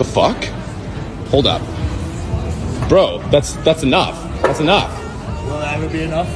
The fuck? Hold up. Bro, that's that's enough. That's enough. Will that ever be enough?